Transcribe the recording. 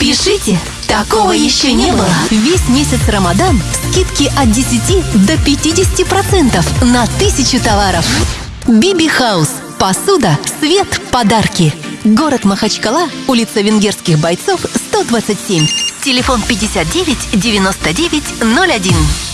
Пишите, такого еще не было. Весь месяц Рамадан скидки от 10 до 50% на тысячу товаров. Биби Хаус. Посуда, свет, подарки. Город Махачкала, улица Венгерских бойцов, 127. Телефон 59 99 01.